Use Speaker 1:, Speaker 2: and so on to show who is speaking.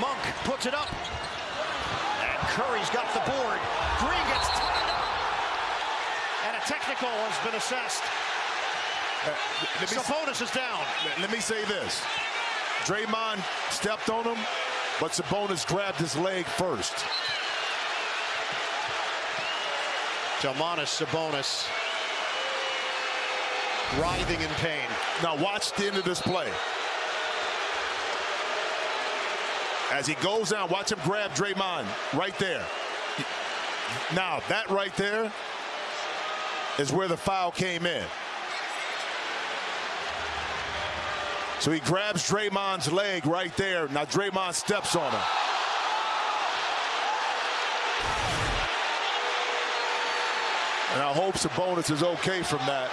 Speaker 1: Monk puts it up. And Curry's got the board. Green gets tied up. And a technical has been assessed.
Speaker 2: Uh, let, me,
Speaker 1: Sabonis is down.
Speaker 2: let me say this. Draymond stepped on him, but Sabonis grabbed his leg first.
Speaker 1: Domantas Sabonis writhing in pain.
Speaker 2: Now watch the end of this play. As he goes down, watch him grab Draymond right there. Now, that right there is where the foul came in. So he grabs Draymond's leg right there. Now Draymond steps on him. And I hope Sabonis is okay from that.